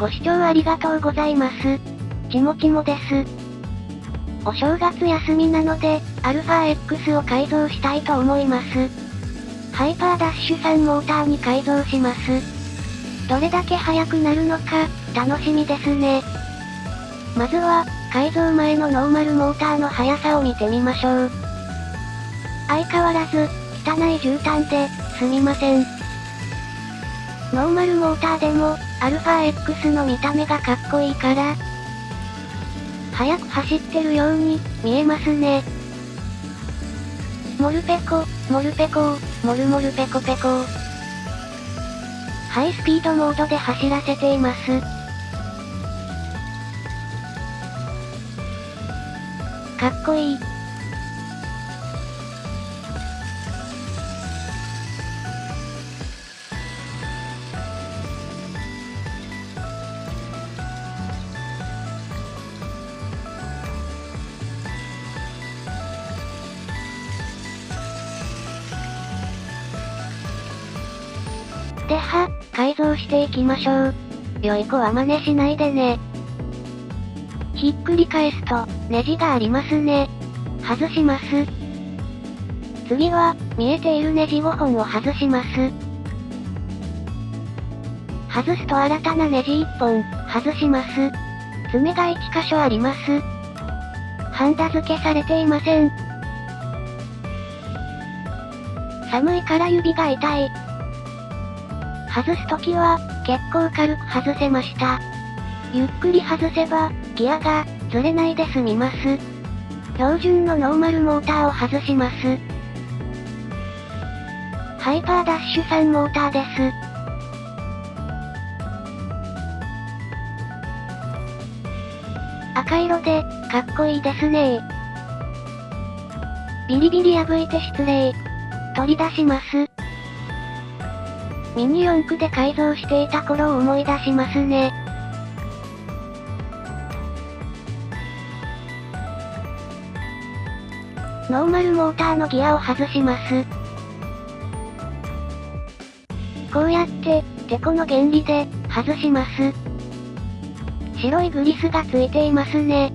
ご視聴ありがとうございます。ちもちもです。お正月休みなので、αX を改造したいと思います。ハイパーダッシュ3モーターに改造します。どれだけ速くなるのか、楽しみですね。まずは、改造前のノーマルモーターの速さを見てみましょう。相変わらず、汚い絨毯で、すみません。ノーマルモーターでも、αX の見た目がかっこいいから、速く走ってるように、見えますね。モルペコ、モルペコモルモルペコペコハイスピードモードで走らせています。かっこいい。では、改造していきましょう。良い子は真似しないでね。ひっくり返すと、ネジがありますね。外します。次は、見えているネジ5本を外します。外すと新たなネジ1本、外します。爪が1箇所あります。ハンダ付けされていません。寒いから指が痛い。外すときは、結構軽く外せました。ゆっくり外せば、ギアが、ずれないで済みます。標準のノーマルモーターを外します。ハイパーダッシュ3モーターです。赤色で、かっこいいですねビリビリ破いて失礼。取り出します。ミニ四駆で改造していた頃を思い出しますね。ノーマルモーターのギアを外します。こうやって、てこの原理で、外します。白いグリスがついていますね。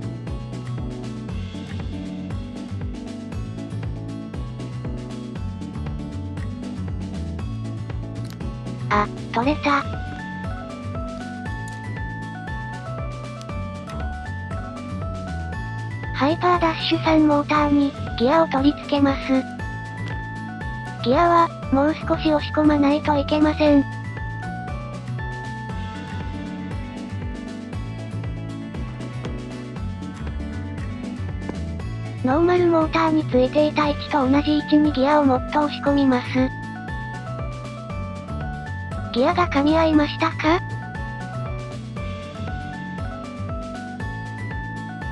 あ、取れた。ハイパーダッシュ3モーターに、ギアを取り付けます。ギアは、もう少し押し込まないといけません。ノーマルモーターについていた位置と同じ位置にギアをもっと押し込みます。ギアが噛み合いましたか？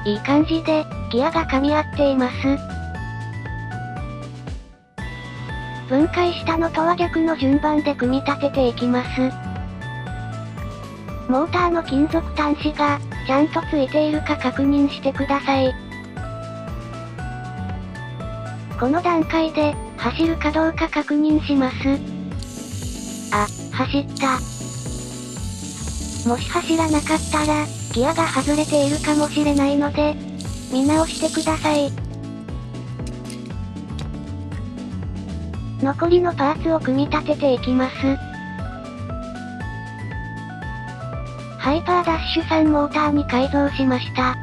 いい感じで、ギアが噛み合っています。分解したのとは逆の順番で組み立てていきます。モーターの金属端子が、ちゃんとついているか確認してください。この段階で、走るかどうか確認します。あ、走った。もし走らなかったら、ギアが外れているかもしれないので、見直してください。残りのパーツを組み立てていきます。ハイパーダッシュ3モーターに改造しました。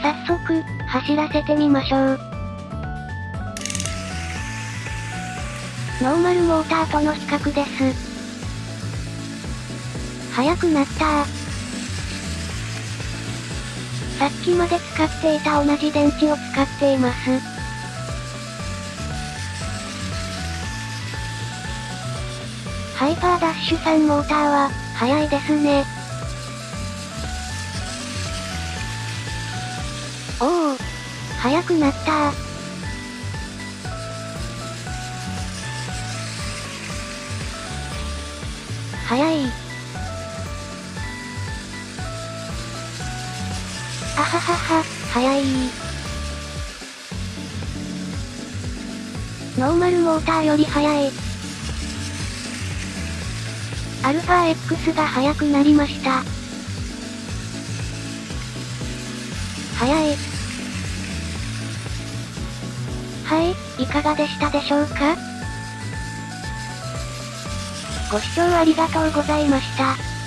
早速、走らせてみましょう。ノーマルモーターとの比較です。速くなったさっきまで使っていた同じ電池を使っています。ハイパーダッシュ3モーターは、速いですね。おお、速くなった早い。あははは、早いノーマルモーターより早い。アルファ X が速くなりました。早い。はい、いかがでしたでしょうか？ご視聴ありがとうございました。